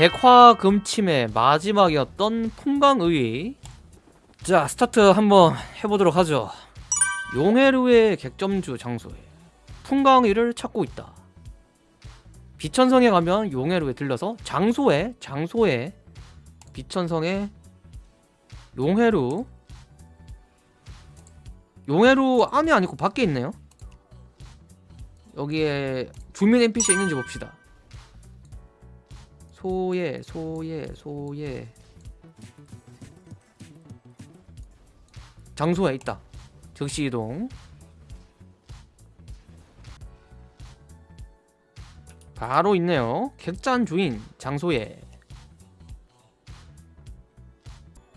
백화금침의 마지막이었던 풍광의. 자 스타트 한번 해보도록 하죠. 용해루의 객점주 장소에 풍광의를 찾고 있다. 비천성에 가면 용해루에 들려서 장소에 장소에 비천성에 용해루. 용해루 안에 아니고 밖에 있네요. 여기에 주민 NPC 있는지 봅시다 소예 소예 소예. 장소에 있다. 즉시 이동. 바로 있네요. 객잔 주인 장소에.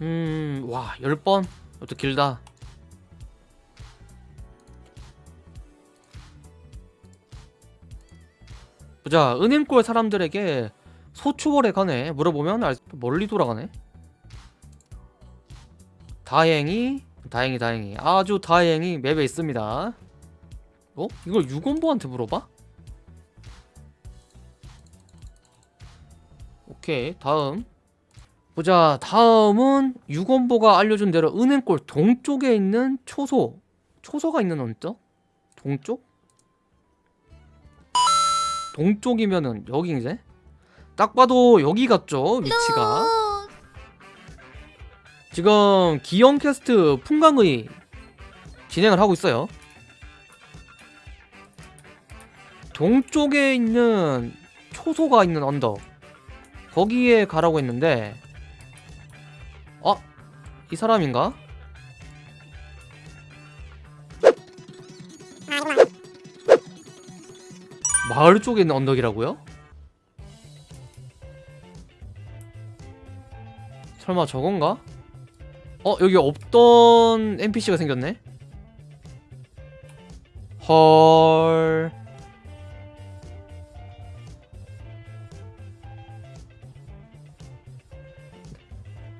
음와 10번? 이것도 길다. 보자 은행골 사람들에게 소추월에 가네 물어보면 알, 멀리 돌아가네 다행히 다행히 다행히 아주 다행히 맵에 있습니다 어? 이걸 유건보한테 물어봐? 오케이 다음 보자 다음은 유건보가 알려준 대로 은행골 동쪽에 있는 초소 초소가 있는 언덕? 동쪽? 동쪽이면은 여기 이제 딱 봐도 여기 같죠 위치가 지금 기영 캐스트 풍광의 진행을 하고 있어요 동쪽에 있는 초소가 있는 언덕 거기에 가라고 했는데 어? 이 사람인가? 마을 쪽에 있는 언덕이라고요? 설마 저건가? 어 여기 없던 NPC가 생겼네? 헐...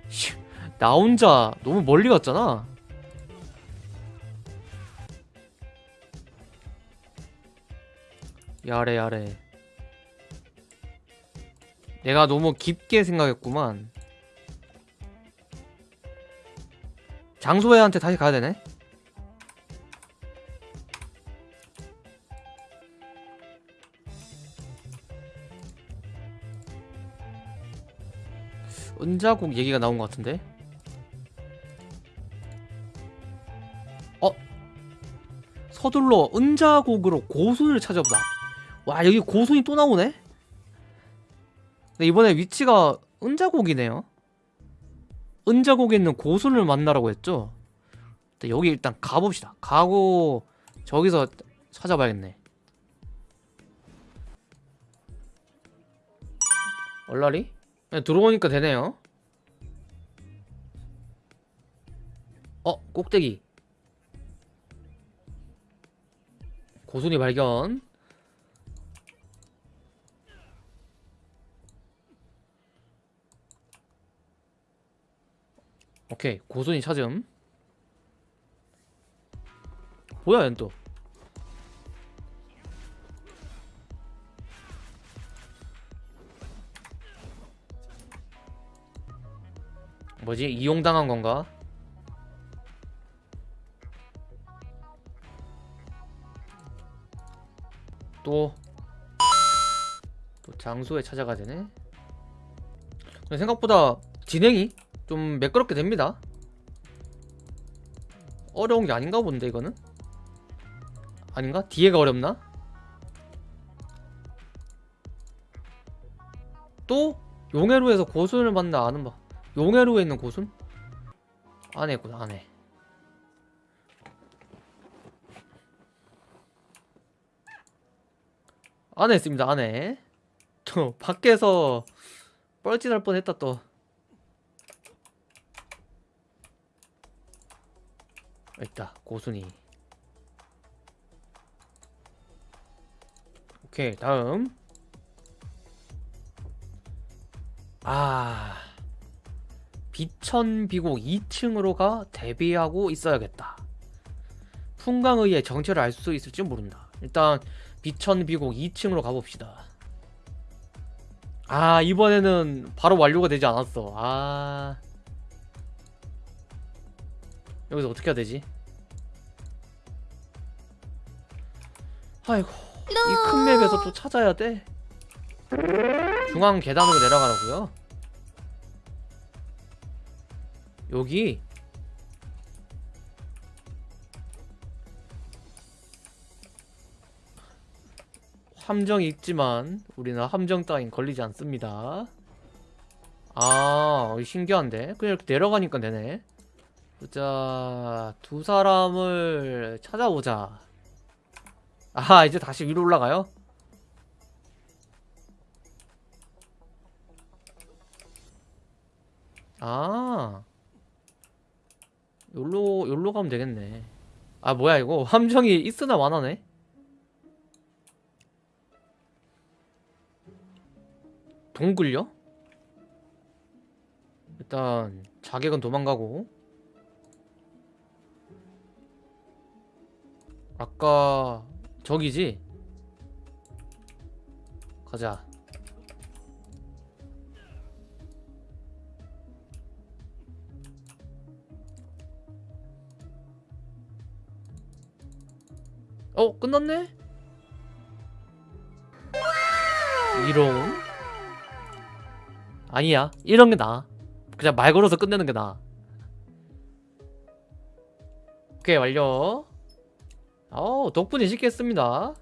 씨, 나 혼자 너무 멀리 갔잖아 야래 야래 내가 너무 깊게 생각했구만 장소회한테 다시 가야 되네. 은자국 얘기가 나온 것 같은데? 어? 서둘러 은자국으로 고순을 찾아보자. 와 여기 고순이 또 나오네? 근데 이번에 위치가 은자국이네요 은자국에 있는 고순을 만나라고 했죠? 여기 일단 가봅시다. 가고 저기서 찾아봐야겠네. 얼라리? 그냥 들어오니까 되네요. 어 꼭대기. 고순이 발견 오케이 고순이 찾음. 뭐야 얜 또? 뭐지? 이용당한 건가? 또, 또 장소에 찾아가 되네? 생각보다 진행이 좀 매끄럽게 됩니다 어려운 게 아닌가 본데 이거는 아닌가? 뒤에가 어렵나? 또 용해루에서 고순을 만나 아는 바 용해루에 있는 고순? 안에 있구나 안에 안에 있습니다 안에 또 밖에서 뻘짓할 뻔했다 또 있다. 고순이. 오케이 다음. 아 비천비곡 2층으로 가 대비하고 있어야겠다. 풍광의의 정체를 알 수 있을지 모른다. 일단 비천비곡 2층으로 가봅시다. 아 이번에는 바로 완료가 되지 않았어. 아. 여기서 어떻게 해야 되지 아이고 이 큰 맵에서 또 찾아야 돼? 중앙 계단으로 내려가라고요? 여기? 함정이 있지만 우리는 함정 따윈 걸리지 않습니다. 아 신기한데? 그냥 이렇게 내려가니까 되네. 보자 두 사람을 찾아보자 아 이제 다시 위로 올라가요? 아. 요로 요로 가면 되겠네. 아 뭐야 이거? 함정이 있으나 마나네? 동굴요? 일단 자객은 도망가고. 아까 저기지? 가자 어? 끝났네? 이런 아니야 이런 게 나아 그냥 말 걸어서 끝내는 게 나아 오케이 완료 어 덕분에 쉽게 했습니다